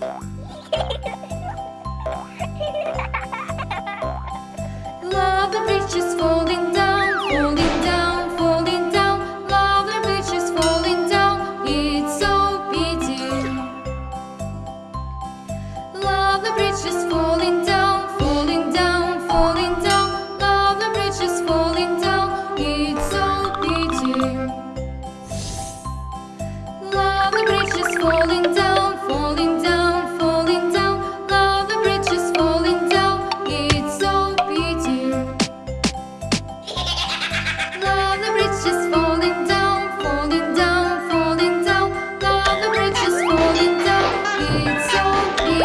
Love the bridge is falling down, falling down, falling down. London Bridge is falling down, it's so pity. London Bridge is falling down, falling down, falling down. London Bridge is falling